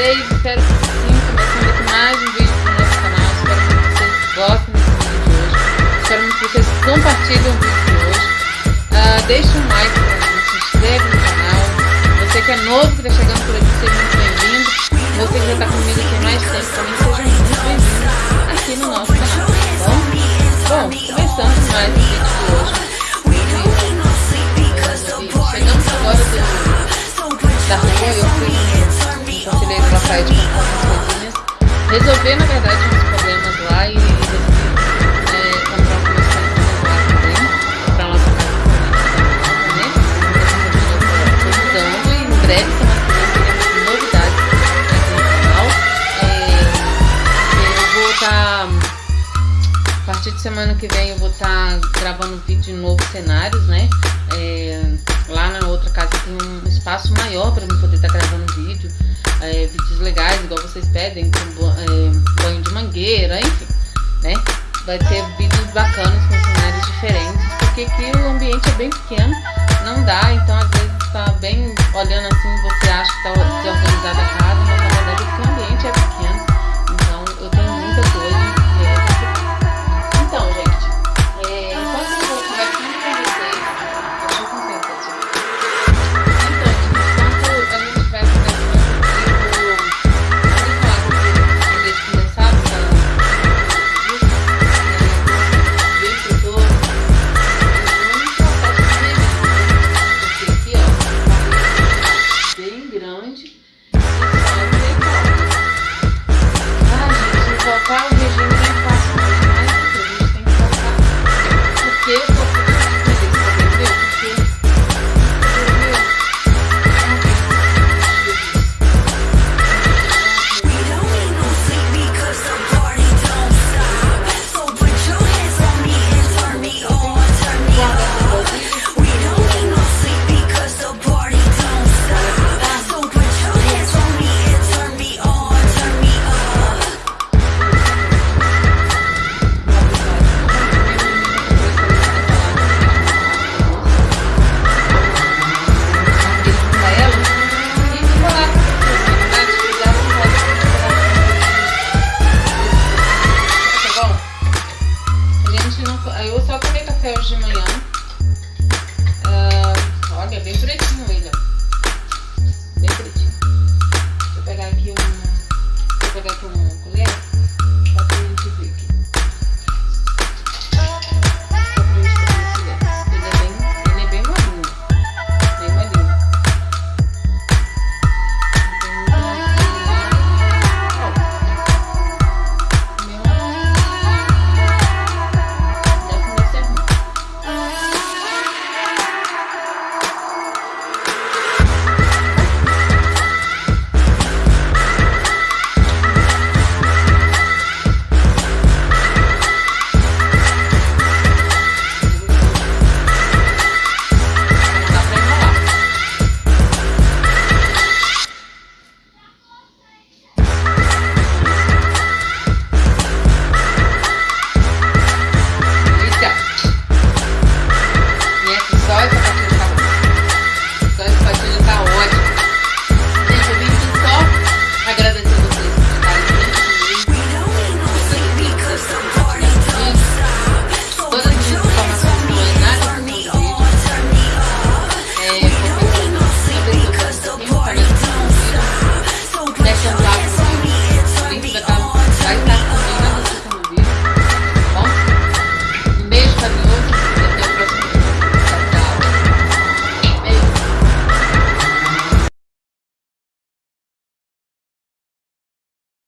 Espero que sim, começando aqui mais um vídeo pro nosso canal. Espero que vocês gostem desse vídeo de hoje. Espero que vocês compartilhem o vídeo de hoje. Uh, deixe um like pra mim, se inscreve no canal. Você que é novo, que está chegando por aqui, seja muito bem-vindo. Resolver, na verdade, uns problemas lá e breve teremos novidades aqui no canal. Eu vou estar. Tá, a partir de semana que vem eu vou estar tá gravando vídeo de novos cenários, né? É, lá na outra casa tem um espaço maior para eu poder estar legais, igual vocês pedem, com é, banho de mangueira, enfim, né? Vai ter vídeos bacanas com cenários diferentes, porque aqui o ambiente é bem pequeno, não dá, então às vezes tá bem olhando assim, você acha que tá desorganizada a casa bem pretinho.